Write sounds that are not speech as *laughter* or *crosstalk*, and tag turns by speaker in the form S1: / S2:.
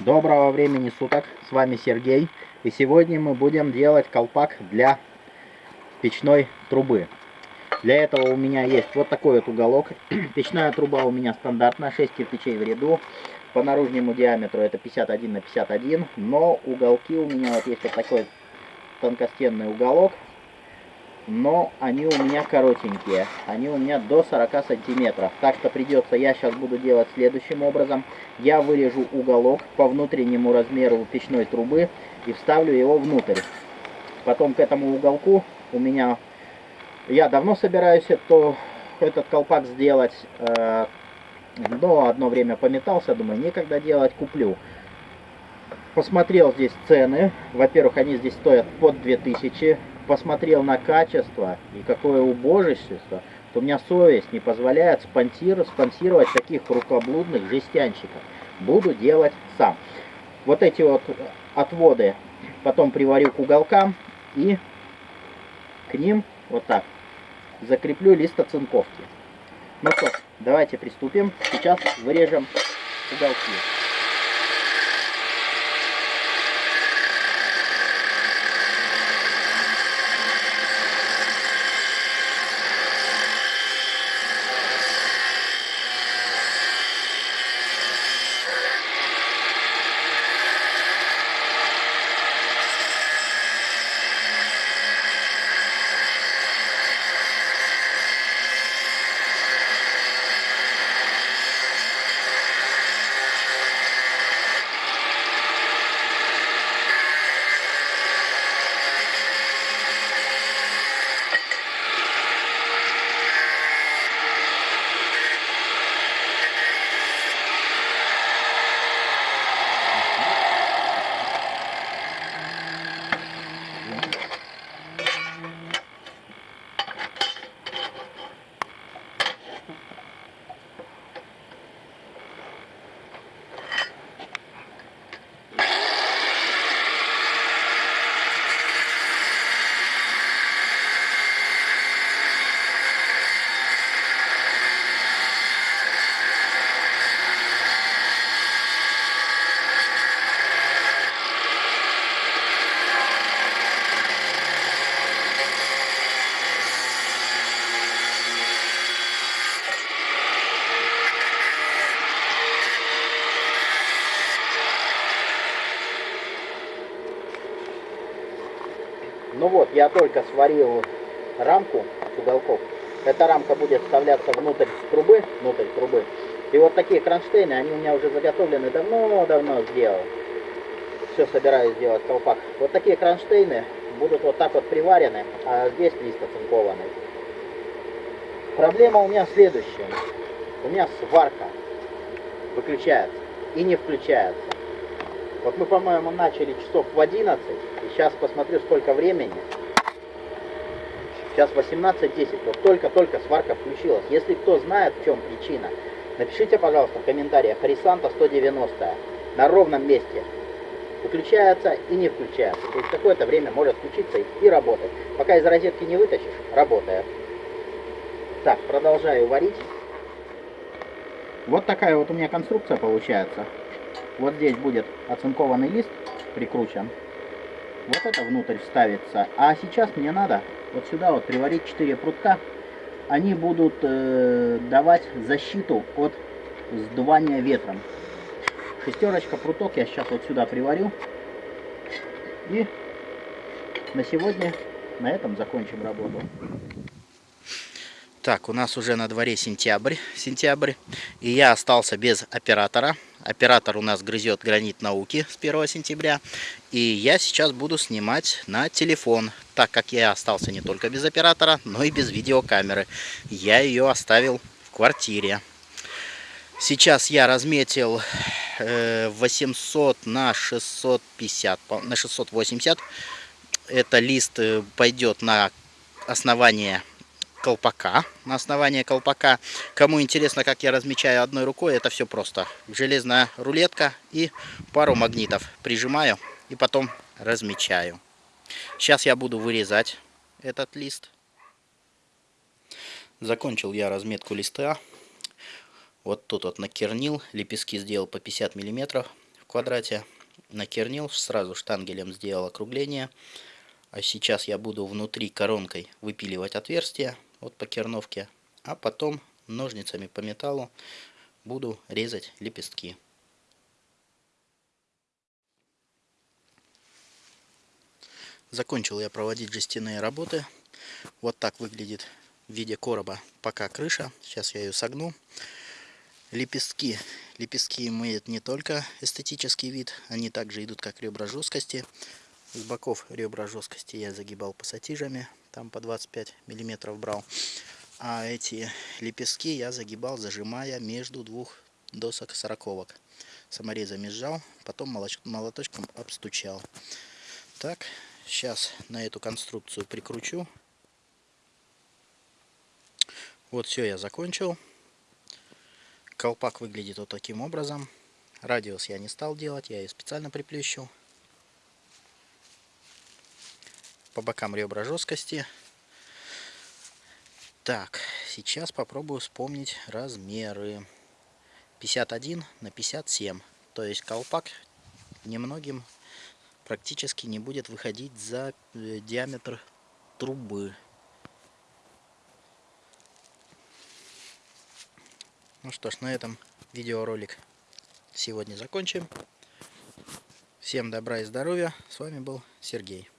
S1: Доброго времени суток, с вами Сергей. И сегодня мы будем делать колпак для печной трубы. Для этого у меня есть вот такой вот уголок. *clears throat* Печная труба у меня стандартная, 6 кирпичей в ряду. По наружнему диаметру это 51 на 51. Но уголки у меня вот есть вот такой тонкостенный уголок но они у меня коротенькие. Они у меня до 40 сантиметров. Так что придется, я сейчас буду делать следующим образом. Я вырежу уголок по внутреннему размеру печной трубы и вставлю его внутрь. Потом к этому уголку у меня... Я давно собираюсь это, этот колпак сделать, э, но одно время пометался, думаю, некогда делать, куплю. Посмотрел здесь цены. Во-первых, они здесь стоят под 2000 посмотрел на качество и какое убожество, то у меня совесть не позволяет спонсировать, таких рукоблудных жестянщиков. Буду делать сам. Вот эти вот отводы потом приварю к уголкам и к ним вот так закреплю лист оцинковки. Ну что, давайте приступим. Сейчас вырежем уголки. Вот, я только сварил рамку с уголков. Эта рамка будет вставляться внутрь трубы, внутрь трубы. И вот такие кронштейны, они у меня уже заготовлены давно-давно сделал. Все собираюсь сделать колпак. Вот такие кронштейны будут вот так вот приварены, а здесь лист оцинкованный. Проблема у меня следующая. У меня сварка выключается и не включается. Вот мы, по-моему, начали часов в 11, и сейчас посмотрю, сколько времени. Сейчас 18.10, вот только-только сварка включилась. Если кто знает, в чем причина, напишите, пожалуйста, в комментариях. Рисанта 190 на ровном месте выключается и не включается. То есть какое-то время может включиться и, и работать. Пока из розетки не вытащишь, работает. Так, продолжаю варить. Вот такая вот у меня конструкция получается. Вот здесь будет оцинкованный лист прикручен. Вот это внутрь вставится. А сейчас мне надо вот сюда вот приварить 4 прутка. Они будут э, давать защиту от сдувания ветром. Шестерочка пруток я сейчас вот сюда приварю. И на сегодня на этом закончим работу. Так, у нас уже на дворе сентябрь, сентябрь, и я остался без оператора. Оператор у нас грызет гранит науки с 1 сентября. И я сейчас буду снимать на телефон, так как я остался не только без оператора, но и без видеокамеры. Я ее оставил в квартире. Сейчас я разметил 800 э, на 650, на 680. Это лист э, пойдет на основание колпака, на основание колпака. Кому интересно, как я размечаю одной рукой, это все просто. Железная рулетка и пару магнитов прижимаю и потом размечаю. Сейчас я буду вырезать этот лист. Закончил я разметку листа. Вот тут вот накернил, лепестки сделал по 50 миллиметров. квадрате накернил, сразу штангелем сделал округление. А сейчас я буду внутри коронкой выпиливать отверстия вот по керновке, а потом ножницами по металлу буду резать лепестки. Закончил я проводить жестяные работы. Вот так выглядит в виде короба пока крыша. Сейчас я ее согну. Лепестки. Лепестки имеют не только эстетический вид, они также идут как ребра жесткости. С боков ребра жесткости я загибал пассатижами, там по 25 миллиметров брал. А эти лепестки я загибал, зажимая между двух досок сороковок. Саморезами сжал, потом молоточком обстучал. Так, Сейчас на эту конструкцию прикручу. Вот все я закончил. Колпак выглядит вот таким образом. Радиус я не стал делать, я ее специально приплющил. По бокам ребра жесткости. Так, сейчас попробую вспомнить размеры. 51 на 57. То есть колпак немногим практически не будет выходить за э, диаметр трубы. Ну что ж, на этом видеоролик сегодня закончим. Всем добра и здоровья. С вами был Сергей.